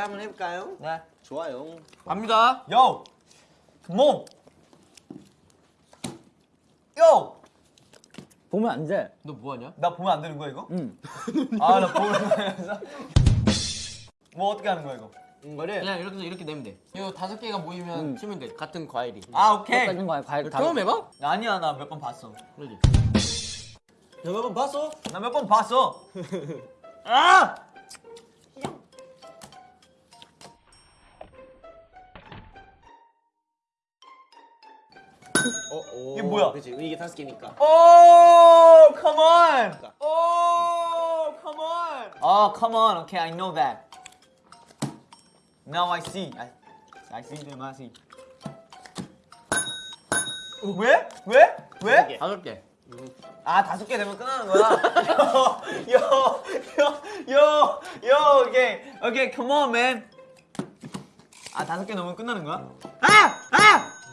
한번 해볼까요? 네. 좋아요. 갑니다. Yo, come on. Yo, 보면 안 돼. 너 뭐하냐? 나 보면 안 되는 거야 이거? 응. 아, 나 보면서. 뭐 어떻게 하는 거야 이거? 이거를 그냥 이렇게 이렇게 내면 돼. 이거 다섯 개가 모이면 음. 치면 돼. 같은 과일이. 아, 오케이. 똑같은 거야. 과일 다. 처음 해봐? 아니야, 나 몇 번 봤어. 그러지. 몇번 봤어? 나 몇 번 봤어. 아! 어, 오. 이게 뭐야? 그렇지. 이게 다섯 개니까. Oh, come on. Oh, come on. Oh, come on. Okay, I know that. Now I see. I, I see them. I see. 왜? 왜? 왜? 다섯 개. 아 다섯 개 되면 끝나는 거야. 요, 요, 요, 요, 오케이, 오케이, come on, man. 아 다섯 개 넘으면 끝나는 거야? 아,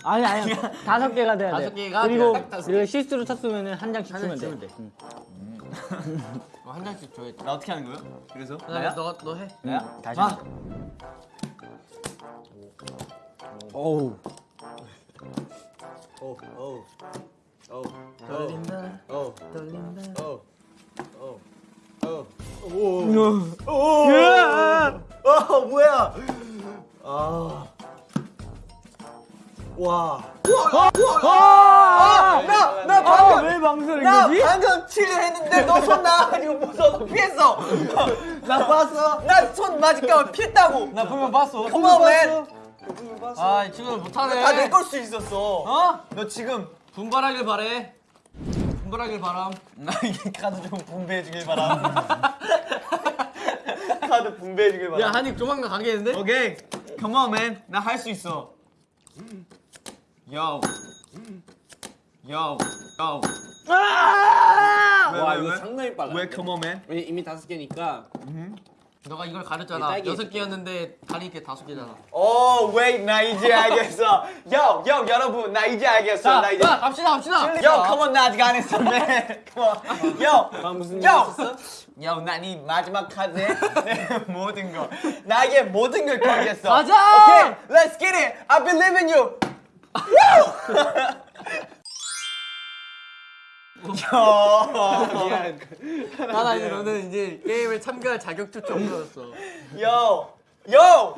아! 아니 아니. 다섯 개가 돼야 돼. 다섯 개가 그리고 돼야 딱 다섯 그리고 실수로 쳤으면 한 장씩 한 주면 장씩 돼. 주면 돼. 응. 어, 한 장씩 줘야 돼. 나 어떻게 하는 거야? 그래서 나야? 너가 너 해. 나야? 다시. 아, 어우. 오, 오, 오, 떨린다. 오, 떨린다. 오, 오, 오, 오, 오, 어, 뭐야? 아, 와, 아! 나, 나 아, 방금, 왜 망설인 나 거지? 방금 치려 했는데 너 손 나가지고 무서워서 피했어. 나 봤어? 나 손 맞을까 피했다고. 나 보면 봤어. Come on, man. 아, 이 친구는 못하네. 다 내 걸 수 있었어. 어? 너 지금 분발하길 바래. 분발하길 바람. 나 이게 카드 좀 분배해주길 바람. 카드 분배해주길 바람. 야, 한입 조만간 가겠는데? 오케이. Come on, man. 나 할 수 있어. Yo. Yo. Yo. 왜, 와, 왜, 이거 왜? 상당히 빨라. 왜 come on, man? 왜냐 이미 다섯 개니까. 너가 이걸 가렸잖아. 딸기 여섯. 개였는데 가리게 다섯 개잖아. 오, wait. 나 이제 알겠어. Yo, yo, 여러분. 나 이제 알겠어. 자, 나 이제. 자, 갑시다, 갑시다. Yo, come on. 나 아직 안 했어, man. Come on. Yo. 아, 무슨 일 Yo. 있었어? 난이 마지막 카드에 내 모든 거 나에게 모든 걸 걸겠어. 가자! 오케이, let's get it. I believe in you. 미안. 하나 이제 너는 이제 게임에 참가할 자격조차 없어졌어. Yo, yo.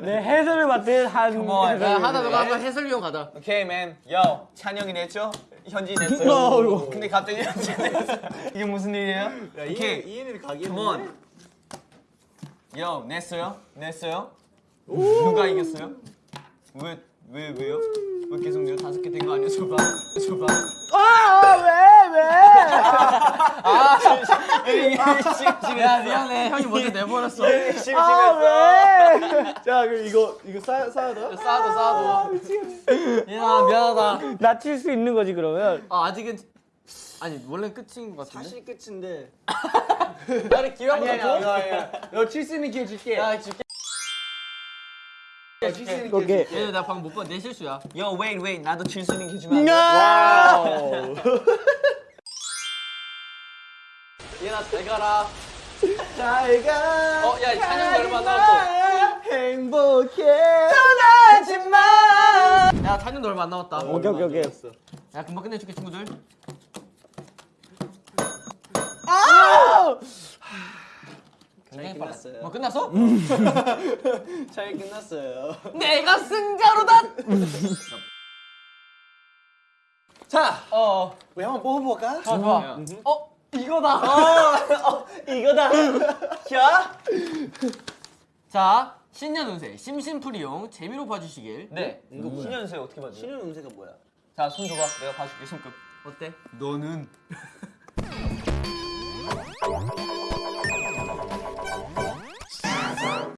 내 해설을 맡은 한. Come 야, 하나. 너가 한번 해설위원 가자. Okay, man. Yo, 찬영이 냈죠? 현지 냈어요. 근데 갑자기 현지 냈어. 이게 무슨 일이에요? 야, 오케이. 이해를 가게. Come. Yo, 냈어요? 냈어요? 누가 이겼어요? 왜, 왜, 왜요? 왜 계속 내요? 다섯 개 된 거 아니야? 줘봐. 줘봐. 아, 왜, 왜? 아, 심심해. 야, 미안해. 형이 먼저 내버렸어. 심심했어. 아, 왜? 자, 그럼 이거 이거 쌓 쌓아둬. 싸도 싸도. 야, 미안하다. 나 칠 수 있는 거지, 그러면. 아, 아직은 아니, 원래 끝인 것 같은데. 사실 끝인데. 나를 기회 한번 줘. 너칠 수 있는 기회 줄게. 야, 줄게. 칠수 있는 기회 오케이. 줄게. 얘, 나 방금 못 봐. 내 실수야. Yo, wait, wait. 나도 칠 수 있는 게 주면 안 돼? 얘나 잘 가라. 잘 가. 어, 야, 찬영이 얼마 안 남았어. 행복해. 떠나지 마. 야, 찬영도 얼마 안 남았다. 오케이, 오케이, 오케이. 야, 금방 끝내줄게, 친구들. 잘 끝났어요. 뭐 끝났어? 잘 끝났어요. 내가 승자로다. 자, 어, 우리 한번 뽑아볼까? 좋아, 좋아. 어, 이거다. 어, 이거다. 자. 자, 신년 운세 심심풀이용 재미로 봐주시길. 네. 이거 신년세 어떻게 받지? 신은 운세가 뭐야? 자, 손 줘봐. 내가 봐줄게, 손끝. 어때? 너는